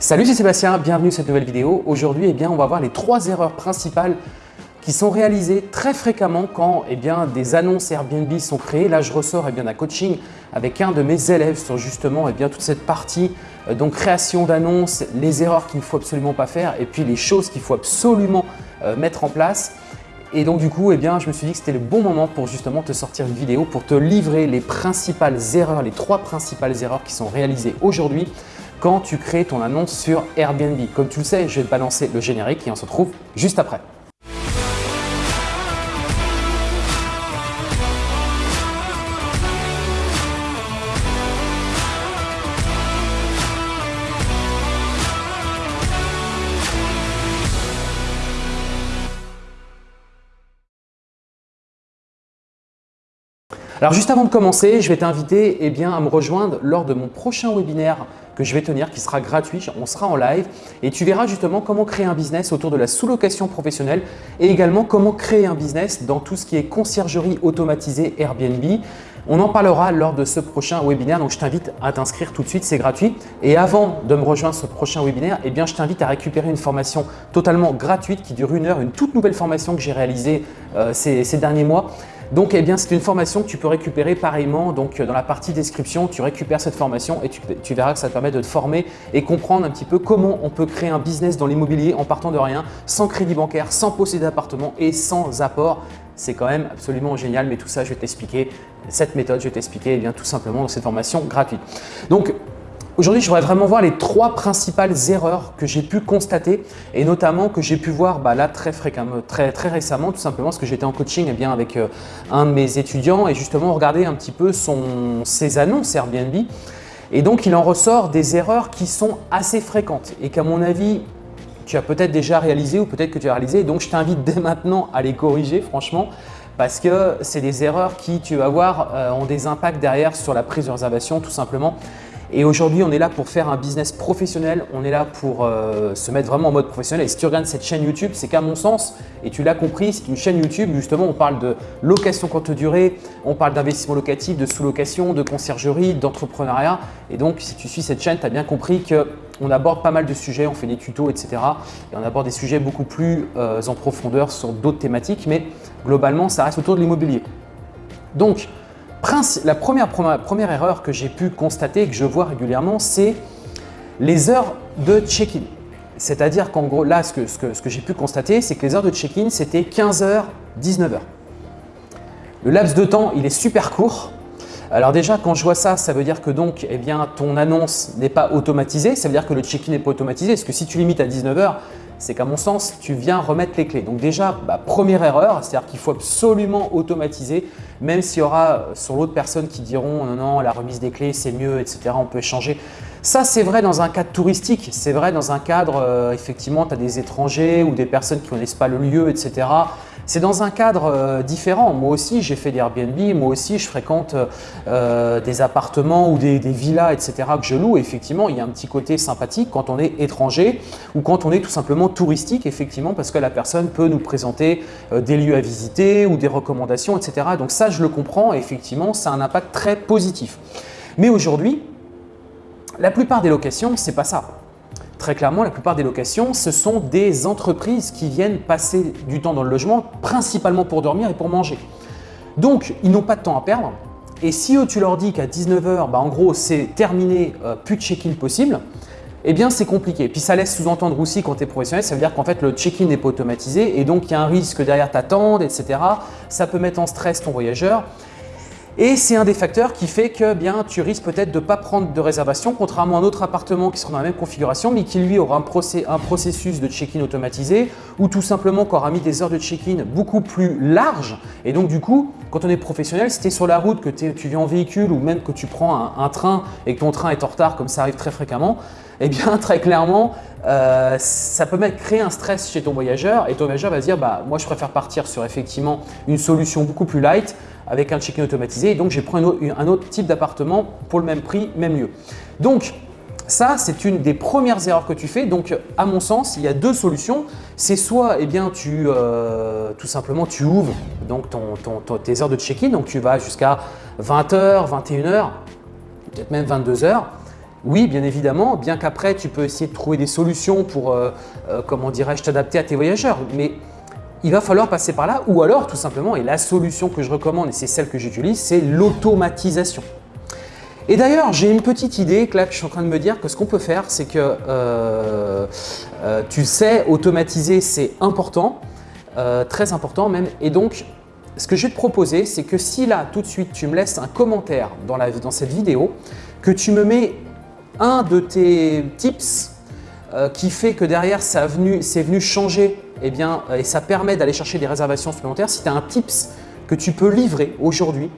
Salut, c'est Sébastien, bienvenue sur cette nouvelle vidéo. Aujourd'hui, eh on va voir les trois erreurs principales qui sont réalisées très fréquemment quand eh bien, des annonces Airbnb sont créées. Là, je ressors eh d'un coaching avec un de mes élèves sur justement eh bien, toute cette partie euh, donc création d'annonces, les erreurs qu'il ne faut absolument pas faire et puis les choses qu'il faut absolument euh, mettre en place. Et donc du coup, eh bien, je me suis dit que c'était le bon moment pour justement te sortir une vidéo pour te livrer les principales erreurs, les trois principales erreurs qui sont réalisées aujourd'hui quand tu crées ton annonce sur Airbnb. Comme tu le sais, je vais te balancer le générique et on se retrouve juste après. Alors juste avant de commencer, je vais t'inviter eh à me rejoindre lors de mon prochain webinaire que je vais tenir qui sera gratuit. On sera en live et tu verras justement comment créer un business autour de la sous-location professionnelle et également comment créer un business dans tout ce qui est conciergerie automatisée Airbnb. On en parlera lors de ce prochain webinaire, donc je t'invite à t'inscrire tout de suite, c'est gratuit. Et avant de me rejoindre ce prochain webinaire, eh bien, je t'invite à récupérer une formation totalement gratuite qui dure une heure, une toute nouvelle formation que j'ai réalisée euh, ces, ces derniers mois donc, eh bien, c'est une formation que tu peux récupérer pareillement. Donc, dans la partie description, tu récupères cette formation et tu, verras que ça te permet de te former et comprendre un petit peu comment on peut créer un business dans l'immobilier en partant de rien, sans crédit bancaire, sans posséder d'appartement et sans apport. C'est quand même absolument génial, mais tout ça, je vais t'expliquer cette méthode, je vais t'expliquer eh tout simplement dans cette formation gratuite. Donc, Aujourd'hui, je voudrais vraiment voir les trois principales erreurs que j'ai pu constater et notamment que j'ai pu voir bah, là très fréquemment, très, très récemment, tout simplement parce que j'étais en coaching eh bien, avec euh, un de mes étudiants et justement regarder un petit peu ses annonces Airbnb. Et donc, il en ressort des erreurs qui sont assez fréquentes et qu'à mon avis, tu as peut-être déjà réalisé ou peut-être que tu as réalisé. Donc, je t'invite dès maintenant à les corriger, franchement, parce que c'est des erreurs qui, tu vas voir, euh, ont des impacts derrière sur la prise de réservation, tout simplement. Et aujourd'hui, on est là pour faire un business professionnel, on est là pour euh, se mettre vraiment en mode professionnel. Et si tu regardes cette chaîne YouTube, c'est qu'à mon sens, et tu l'as compris, c'est une chaîne YouTube, justement, on parle de location courte durée, on parle d'investissement locatif, de sous-location, de conciergerie, d'entrepreneuriat. Et donc, si tu suis cette chaîne, tu as bien compris qu'on aborde pas mal de sujets, on fait des tutos, etc. Et on aborde des sujets beaucoup plus euh, en profondeur sur d'autres thématiques, mais globalement, ça reste autour de l'immobilier. Donc, la première, erreur que j'ai pu constater et que je vois régulièrement, c'est les heures de check-in. C'est-à-dire qu'en gros, là, ce que, ce que, j'ai pu constater, c'est que les heures de check-in, c'était 15h, 19h. Le laps de temps, il est super court. Alors déjà, quand je vois ça, ça veut dire que donc, eh bien, ton annonce n'est pas automatisée. Ça veut dire que le check-in n'est pas automatisé. Parce que si tu limites à 19h, c'est qu'à mon sens, tu viens remettre les clés. Donc déjà, bah, première erreur, c'est-à-dire qu'il faut absolument automatiser, même s'il y aura euh, sur l'autre personne qui diront non, non, la remise des clés, c'est mieux, etc. On peut échanger. Ça, c'est vrai dans un cadre touristique. C'est vrai dans un cadre, euh, effectivement, tu as des étrangers ou des personnes qui ne connaissent pas le lieu, etc. C'est dans un cadre euh, différent. Moi aussi, j'ai fait des Airbnb. Moi aussi, je fréquente euh, des appartements ou des, villas, etc. que je loue. effectivement, il y a un petit côté sympathique quand on est étranger ou quand on est tout simplement touristique, effectivement, parce que la personne peut nous présenter euh, des lieux à visiter ou des recommandations, etc. Donc ça, je le comprends. effectivement, ça a un impact très positif. Mais aujourd'hui, la plupart des locations, ce n'est pas ça. Très clairement, la plupart des locations, ce sont des entreprises qui viennent passer du temps dans le logement, principalement pour dormir et pour manger. Donc, ils n'ont pas de temps à perdre. Et si tu leur dis qu'à 19h, bah, en gros, c'est terminé, euh, plus de check-in possible, eh bien, c'est compliqué. Puis ça laisse sous-entendre aussi quand tu es professionnel, ça veut dire qu'en fait, le check-in n'est pas automatisé et donc il y a un risque derrière t'attendre, etc. Ça peut mettre en stress ton voyageur. Et c'est un des facteurs qui fait que tu risques peut-être de ne pas prendre de réservation, contrairement à un autre appartement qui sera dans la même configuration, mais qui lui aura un, processus de check-in automatisé ou tout simplement qui aura mis des heures de check-in beaucoup plus larges. Et donc du coup, quand on est professionnel, si tu es sur la route, que tu viens en véhicule ou même que tu prends un, train et que ton train est en retard, comme ça arrive très fréquemment, eh bien très clairement, euh, ça peut mettre, créer un stress chez ton voyageur et ton voyageur va se dire bah, moi je préfère partir sur effectivement une solution beaucoup plus light avec un check-in automatisé. Et donc, j'ai pris un autre, type d'appartement pour le même prix, même lieu. Donc, ça, c'est une des premières erreurs que tu fais. Donc, à mon sens, il y a deux solutions. C'est soit, eh bien, tu, euh, tout simplement, tu ouvres donc tes heures de check-in. Donc, tu vas jusqu'à 20h, 21h, peut-être même 22h. Oui, bien évidemment, bien qu'après, tu peux essayer de trouver des solutions pour, euh, euh, comment dirais-je, t'adapter à tes voyageurs. Mais il va falloir passer par là ou alors tout simplement, et la solution que je recommande et c'est celle que j'utilise, c'est l'automatisation. Et d'ailleurs, j'ai une petite idée là que je suis en train de me dire que ce qu'on peut faire, c'est que euh, euh, tu sais, automatiser c'est important, euh, très important même. Et donc, ce que je vais te proposer, c'est que si là, tout de suite, tu me laisses un commentaire dans cette vidéo, que tu me mets un de tes tips qui fait que derrière, c'est venu, changer eh bien, et ça permet d'aller chercher des réservations supplémentaires. Si tu as un tips que tu peux livrer aujourd'hui,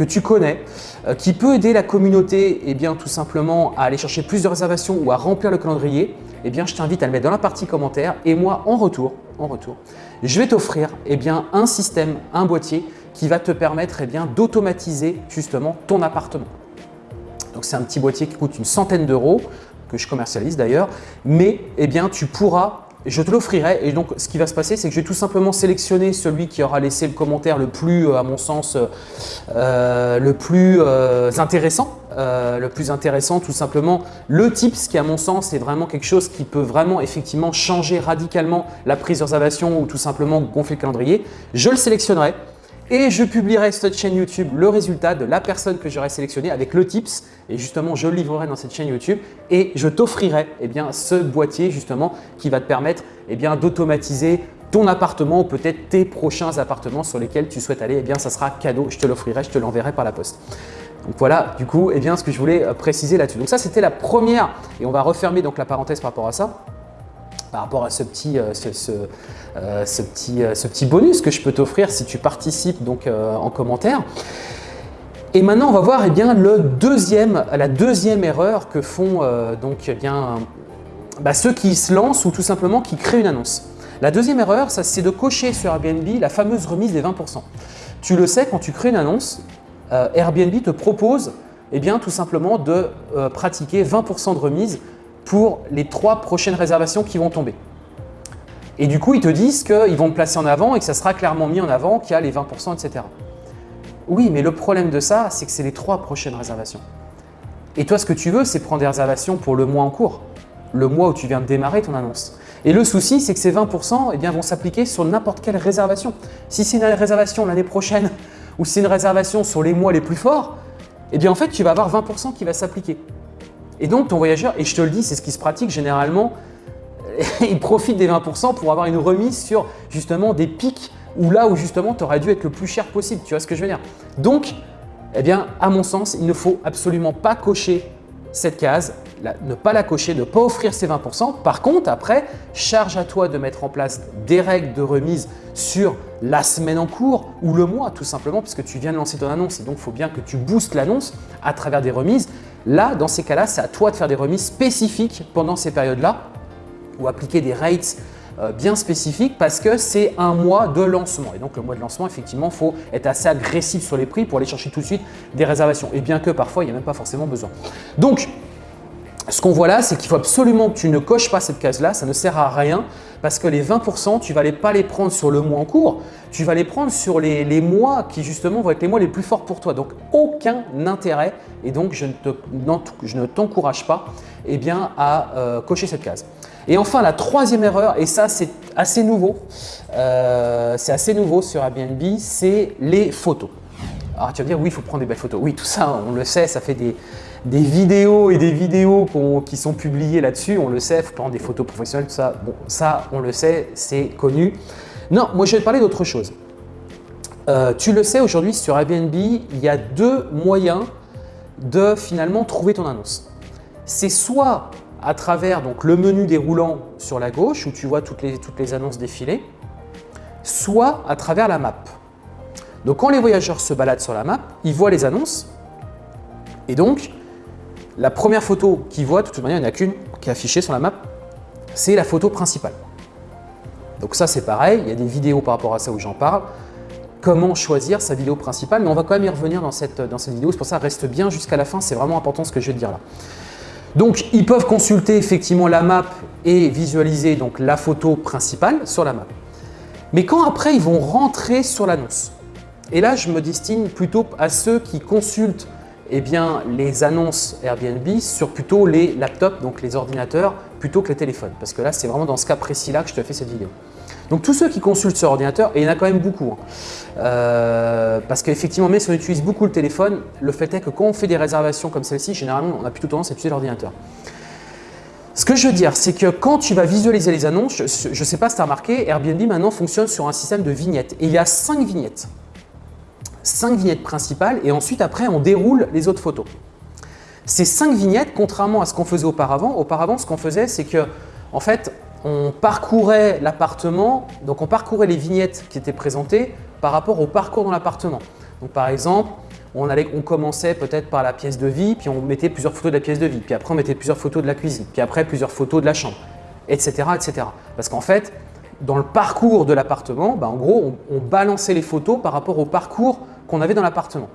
que tu connais, euh, qui peut aider la communauté eh tout simplement à aller chercher plus de réservations ou à remplir le calendrier, eh je t'invite à le mettre dans la partie commentaires et moi, en retour, en retour je vais t'offrir un système, un boîtier qui va te permettre d'automatiser justement ton appartement. Donc, c'est un petit boîtier qui coûte une centaine d'euros, que je commercialise d'ailleurs, mais eh bien, tu pourras je te l'offrirai et donc ce qui va se passer, c'est que je vais tout simplement sélectionner celui qui aura laissé le commentaire le plus, euh, à mon sens, euh, le plus euh, intéressant. le plus intéressant, tout simplement, le tips qui à mon sens est vraiment quelque chose qui peut vraiment effectivement changer radicalement la prise de réservation ou tout simplement gonfler le calendrier. Je le sélectionnerai et je publierai sur cette chaîne YouTube le résultat de la personne que j'aurai sélectionnée avec le tips. Et justement je le livrerai dans cette chaîne YouTube. Et je t'offrirai eh ce boîtier justement qui va te permettre eh d'automatiser ton appartement ou peut-être tes prochains appartements sur lesquels tu souhaites aller, eh bien ça sera cadeau, je te l'offrirai, je te l'enverrai par la poste. Donc voilà, du coup, eh bien, ce que je voulais euh, préciser là-dessus. Donc ça, c'était la première, et on va refermer donc la parenthèse par rapport à ça par rapport à ce petit, euh, euh, euh, ce petit bonus que je peux t'offrir si tu participes donc, en commentaire. Et maintenant, on va voir eh bien, la deuxième erreur que font donc, eh bien, bah, ceux qui se lancent ou tout simplement qui créent une annonce. La deuxième erreur, c'est de cocher sur Airbnb la fameuse remise des 20%. Tu le sais, quand tu crées une annonce, Airbnb te propose eh bien, tout simplement de pratiquer 20% de remise pour les trois prochaines réservations qui vont tomber. Et du coup, ils te disent qu'ils vont te placer en avant et que ça sera clairement mis en avant qu'il y a les 20%, etc. Oui, mais le problème de ça, c'est que c'est les trois prochaines réservations. Et toi, ce que tu veux, c'est prendre des réservations pour le mois en cours, le mois où tu viens de démarrer ton annonce. Et le souci, c'est que ces 20% eh bien, vont s'appliquer sur n'importe quelle réservation. Si c'est une réservation l'année prochaine ou si c'est une réservation sur les mois les plus forts, eh bien en fait, tu vas avoir 20% qui va s'appliquer. Et donc, ton voyageur, et je te le dis, c'est ce qui se pratique généralement, il profite des 20% pour avoir une remise sur justement des pics ou là où justement tu aurais dû être le plus cher possible. Tu vois ce que je veux dire? Donc, eh bien, à mon sens, il ne faut absolument pas cocher cette case, ne pas la cocher, ne pas offrir ces 20%. Par contre, après, charge à toi de mettre en place des règles de remise sur la semaine en cours ou le mois tout simplement parce que tu viens de lancer ton annonce et donc il faut bien que tu boostes l'annonce à travers des remises. Là, dans ces cas-là, c'est à toi de faire des remises spécifiques pendant ces périodes-là ou appliquer des rates euh, bien spécifiques parce que c'est un mois de lancement. Et donc, le mois de lancement, effectivement, il faut être assez agressif sur les prix pour aller chercher tout de suite des réservations. Et bien que parfois, il n'y a même pas forcément besoin. Donc, ce qu'on voit là, c'est qu'il faut absolument que tu ne coches pas cette case-là, ça ne sert à rien parce que les 20%, tu ne vas pas les prendre sur le mois en cours, tu vas les prendre sur les, mois qui justement vont être les mois les plus forts pour toi. Donc, aucun intérêt et donc je ne t'encourage pas eh bien, à euh, cocher cette case. Et enfin, la troisième erreur, et ça c'est assez nouveau, euh, c'est assez nouveau sur Airbnb, c'est les photos. Alors tu vas me dire, oui, il faut prendre des belles photos. Oui, tout ça, on le sait, ça fait des, des vidéos et des vidéos qui sont publiées là-dessus, on le sait, prendre des photos professionnelles, tout ça. Bon, ça, on le sait, c'est connu. Non, moi je vais te parler d'autre chose. Euh, tu le sais, aujourd'hui sur Airbnb, il y a deux moyens de finalement trouver ton annonce. C'est soit à travers donc, le menu déroulant sur la gauche où tu vois toutes les, toutes les annonces défiler, soit à travers la map. Donc quand les voyageurs se baladent sur la map, ils voient les annonces et donc la première photo qu'ils voient, de toute manière, il n'y en a qu'une qui est affichée sur la map, c'est la photo principale. Donc ça, c'est pareil, il y a des vidéos par rapport à ça où j'en parle. Comment choisir sa vidéo principale, mais on va quand même y revenir dans cette, dans cette vidéo, c'est pour ça reste bien jusqu'à la fin, c'est vraiment important ce que je vais te dire là. Donc, ils peuvent consulter effectivement la map et visualiser donc la photo principale sur la map. Mais quand après, ils vont rentrer sur l'annonce, et là, je me destine plutôt à ceux qui consultent eh bien, les annonces Airbnb sur plutôt les laptops, donc les ordinateurs, plutôt que les téléphones. Parce que là, c'est vraiment dans ce cas précis-là que je te fais cette vidéo. Donc tous ceux qui consultent sur ordinateur, et il y en a quand même beaucoup, hein, euh, parce qu'effectivement, même si on utilise beaucoup le téléphone, le fait est que quand on fait des réservations comme celle-ci, généralement, on a plutôt tendance à utiliser l'ordinateur. Ce que je veux dire, c'est que quand tu vas visualiser les annonces, je ne sais pas si tu as remarqué, Airbnb maintenant fonctionne sur un système de vignettes. Et il y a cinq vignettes. Cinq vignettes principales et ensuite après on déroule les autres photos. Ces cinq vignettes, contrairement à ce qu'on faisait auparavant, auparavant ce qu'on faisait c'est que en fait on parcourait l'appartement, donc on parcourait les vignettes qui étaient présentées par rapport au parcours dans l'appartement. Donc par exemple, on, commençait peut-être par la pièce de vie, puis on mettait plusieurs photos de la pièce de vie, puis après on mettait plusieurs photos de la cuisine, puis après plusieurs photos de la chambre, etc. etc. Parce qu'en fait, dans le parcours de l'appartement, bah, en gros, on, balançait les photos par rapport au parcours qu'on avait dans l'appartement.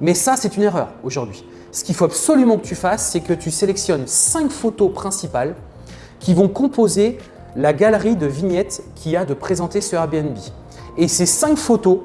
Mais ça, c'est une erreur aujourd'hui. Ce qu'il faut absolument que tu fasses, c'est que tu sélectionnes cinq photos principales qui vont composer la galerie de vignettes qu'il y a de présenter sur Airbnb. Et ces cinq photos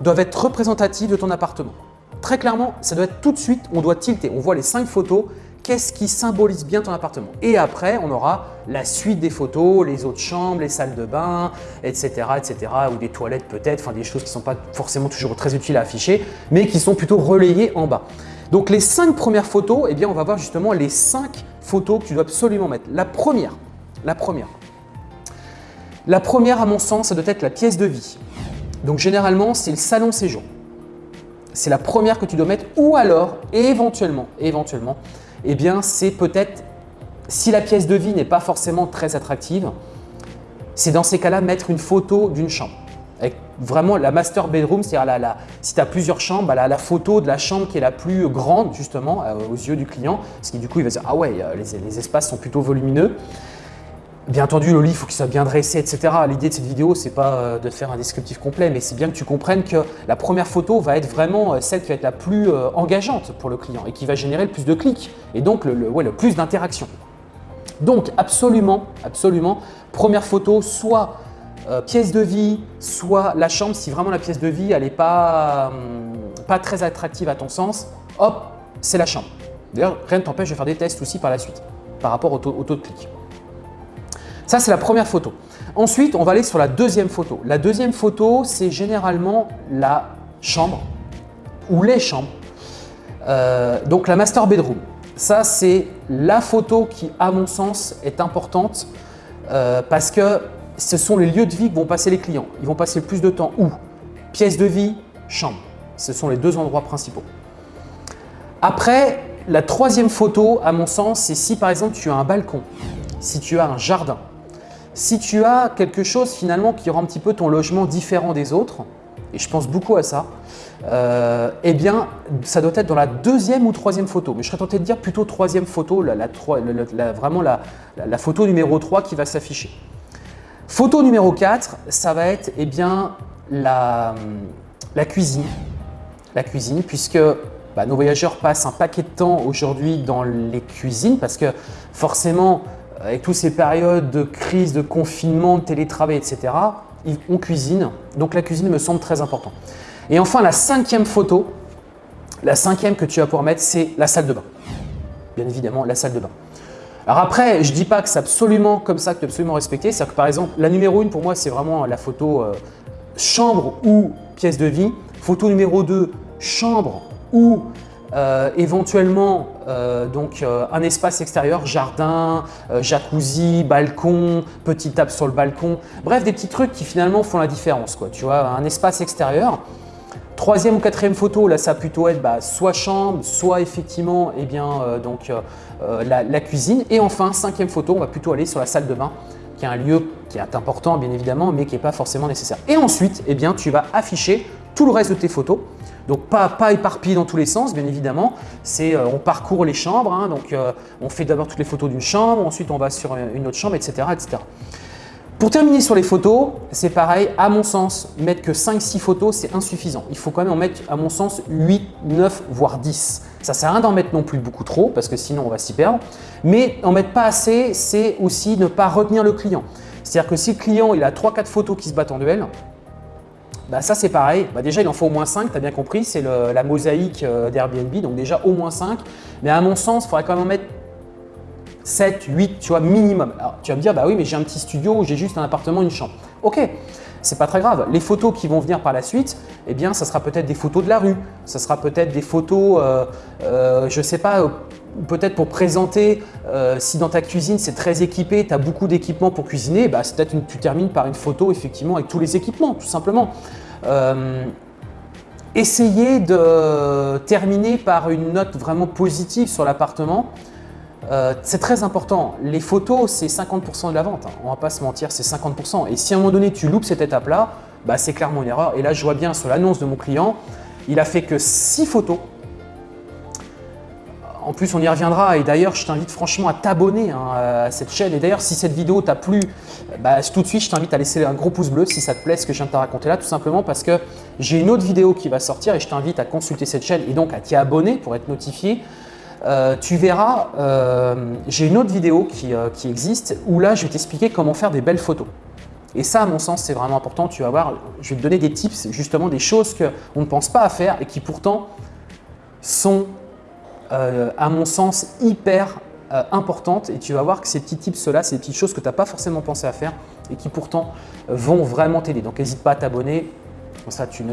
doivent être représentatives de ton appartement. Très clairement, ça doit être tout de suite, on doit tilter. On voit les cinq photos, qu'est-ce qui symbolise bien ton appartement. Et après, on aura la suite des photos, les autres chambres, les salles de bain, etc. etc. ou des toilettes peut-être, enfin des choses qui ne sont pas forcément toujours très utiles à afficher, mais qui sont plutôt relayées en bas. Donc les cinq premières photos, eh bien, on va voir justement les cinq photos que tu dois absolument mettre. La première, la première. La première, à mon sens, ça doit être la pièce de vie. Donc généralement, c'est le salon séjour. C'est la première que tu dois mettre ou alors, éventuellement, éventuellement, eh bien c'est peut-être, si la pièce de vie n'est pas forcément très attractive, c'est dans ces cas-là mettre une photo d'une chambre. Avec vraiment la master bedroom, c'est-à-dire si tu as plusieurs chambres, bah, la, photo de la chambre qui est la plus grande justement euh, aux yeux du client, parce que du coup il va se dire « Ah ouais, euh, les espaces sont plutôt volumineux ». Bien entendu, le lit, il faut qu'il soit bien dressé, etc. L'idée de cette vidéo, c'est pas euh, de faire un descriptif complet, mais c'est bien que tu comprennes que la première photo va être vraiment euh, celle qui va être la plus euh, engageante pour le client et qui va générer le plus de clics et donc le, plus d'interactions. Donc absolument, absolument, première photo, soit pièce de vie, soit la chambre, si vraiment la pièce de vie, elle n'est pas, hum, pas très attractive à ton sens, hop, c'est la chambre. D'ailleurs, rien ne t'empêche de faire des tests aussi par la suite, par rapport au taux, au taux de clics. Ça, c'est la première photo. Ensuite, on va aller sur la deuxième photo. La deuxième photo, c'est généralement la chambre ou les chambres. Euh, donc la master bedroom. Ça, c'est la photo qui, à mon sens, est importante euh, parce que ce sont les lieux de vie que vont passer les clients. Ils vont passer le plus de temps où? Pièce de vie, chambre. Ce sont les deux endroits principaux. Après, la troisième photo, à mon sens, c'est si par exemple tu as un balcon, si tu as un jardin, si tu as quelque chose finalement qui rend un petit peu ton logement différent des autres, et je pense beaucoup à ça, euh, eh bien, ça doit être dans la deuxième ou troisième photo. Mais je serais tenté de dire plutôt troisième photo, vraiment la, photo numéro 3 qui va s'afficher. Photo numéro 4, ça va être eh bien, la, cuisine. La cuisine, puisque bah, nos voyageurs passent un paquet de temps aujourd'hui dans les cuisines parce que forcément, avec toutes ces périodes de crise, de confinement, de télétravail, etc., on cuisine. Donc la cuisine me semble très important. Et enfin, la cinquième photo, la cinquième que tu vas pouvoir mettre, c'est la salle de bain. Bien évidemment, la salle de bain. Alors après, je ne dis pas que c'est absolument comme ça que tu absolument respecter. C'est-à-dire que par exemple, la numéro 1 pour moi, c'est vraiment la photo euh, chambre ou pièce de vie. Photo numéro 2, chambre ou euh, éventuellement euh, donc euh, un espace extérieur, jardin, jacuzzi, balcon, petite table sur le balcon. Bref, des petits trucs qui finalement font la différence. Quoi. Tu vois, un espace extérieur. Troisième ou quatrième photo, là ça va plutôt être bah, soit chambre, soit effectivement eh bien, donc, la, la, cuisine. Et enfin, cinquième photo, on va plutôt aller sur la salle de bain qui est un lieu qui est important bien évidemment, mais qui n'est pas forcément nécessaire. Et ensuite, eh bien, tu vas afficher tout le reste de tes photos. Donc pas, pas éparpillé dans tous les sens, bien évidemment. C'est euh, on parcourt les chambres, hein. donc euh, on fait d'abord toutes les photos d'une chambre, ensuite on va sur une autre chambre, etc. Pour terminer sur les photos, c'est pareil, à mon sens, mettre que 5-6 photos, c'est insuffisant. Il faut quand même en mettre, à mon sens, 8, 9, voire 10. Ça sert à rien d'en mettre non plus beaucoup trop, parce que sinon on va s'y perdre. Mais en mettre pas assez, c'est aussi ne pas retenir le client. C'est-à-dire que si le client il a 3-4 photos qui se battent en duel, bah ça c'est pareil, bah déjà il en faut au moins 5, tu as bien compris, c'est la mosaïque euh, d'Airbnb, donc déjà au moins 5. Mais à mon sens, il faudrait quand même en mettre 7, 8, tu vois, minimum. Alors tu vas me dire, bah oui, mais j'ai un petit studio j'ai juste un appartement, une chambre. Ok, c'est pas très grave. Les photos qui vont venir par la suite, eh bien, ça sera peut-être des photos de la rue, ça sera peut-être des photos, euh, euh, je sais pas, peut-être pour présenter, euh, si dans ta cuisine c'est très équipé, tu as beaucoup d'équipements pour cuisiner, bah, c'est peut-être tu termines par une photo effectivement avec tous les équipements, tout simplement. Euh, essayez de terminer par une note vraiment positive sur l'appartement. Euh, c'est très important. Les photos, c'est 50% de la vente. Hein. On va pas se mentir, c'est 50%. Et si à un moment donné, tu loupes cette étape-là, bah, c'est clairement une erreur. Et là, je vois bien sur l'annonce de mon client, il a fait que 6 photos en plus, on y reviendra et d'ailleurs, je t'invite franchement à t'abonner hein, à cette chaîne. Et d'ailleurs, si cette vidéo t'a plu, bah, tout de suite, je t'invite à laisser un gros pouce bleu si ça te plaît ce que je viens de te raconter là, tout simplement parce que j'ai une autre vidéo qui va sortir et je t'invite à consulter cette chaîne et donc à t'y abonner pour être notifié. Euh, tu verras, euh, j'ai une autre vidéo qui, euh, qui existe où là, je vais t'expliquer comment faire des belles photos. Et ça, à mon sens, c'est vraiment important. Tu vas voir, je vais te donner des tips, justement des choses qu'on ne pense pas à faire et qui pourtant sont euh, à mon sens, hyper euh, importante et tu vas voir que ces petits tips-là, ces petites choses que tu n'as pas forcément pensé à faire et qui pourtant euh, vont vraiment t'aider. Donc n'hésite pas à t'abonner, comme ça tu,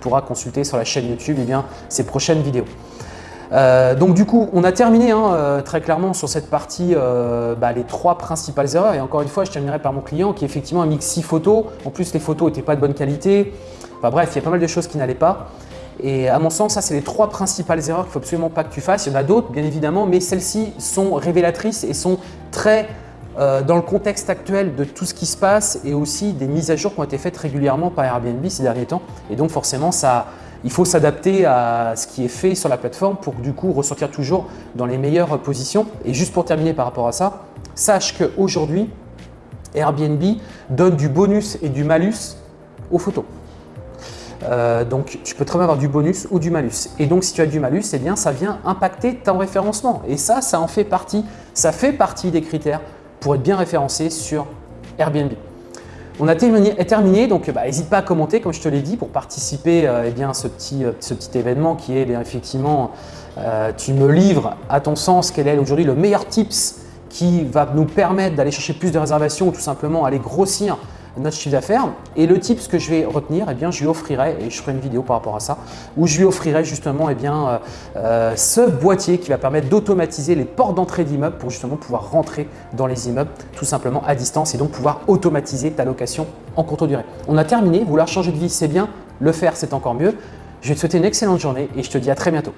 pourras consulter sur la chaîne YouTube eh bien, ces prochaines vidéos. donc du coup, on a terminé hein, très clairement sur cette partie bah, les trois principales erreurs. Et encore une fois, je terminerai par mon client qui effectivement a mis six photos. En plus, les photos n'étaient pas de bonne qualité. Enfin bref, il y a pas mal de choses qui n'allaient pas. Et à mon sens, ça, c'est les trois principales erreurs qu'il ne faut absolument pas que tu fasses. Il y en a d'autres, bien évidemment, mais celles-ci sont révélatrices et sont très euh, dans le contexte actuel de tout ce qui se passe et aussi des mises à jour qui ont été faites régulièrement par Airbnb ces derniers temps. Et donc, forcément, ça, il faut s'adapter à ce qui est fait sur la plateforme pour du coup ressortir toujours dans les meilleures positions. Et juste pour terminer par rapport à ça, sache qu'aujourd'hui, Airbnb donne du bonus et du malus aux photos. Euh, donc, tu peux très bien avoir du bonus ou du malus. Et donc, si tu as du malus, eh bien, ça vient impacter ton référencement. Et ça, ça en fait partie. Ça fait partie des critères pour être bien référencé sur Airbnb. On a terminé, donc bah, n'hésite pas à commenter, comme je te l'ai dit, pour participer euh, eh bien, à ce petit, euh, ce petit événement qui est eh bien, effectivement, tu me livres à ton sens quel est aujourd'hui le meilleur tips qui va nous permettre d'aller chercher plus de réservations ou tout simplement aller grossir notre chiffre d'affaires. Et le type, ce que je vais retenir, eh bien, je lui offrirai, et je ferai une vidéo par rapport à ça, où je lui offrirai justement eh bien, euh, euh, ce boîtier qui va permettre d'automatiser les portes d'entrée d'immeubles pour justement pouvoir rentrer dans les immeubles tout simplement à distance et donc pouvoir automatiser ta location en courte durée. On a terminé, vouloir changer de vie, c'est bien, le faire, c'est encore mieux. Je vais te souhaiter une excellente journée et je te dis à très bientôt.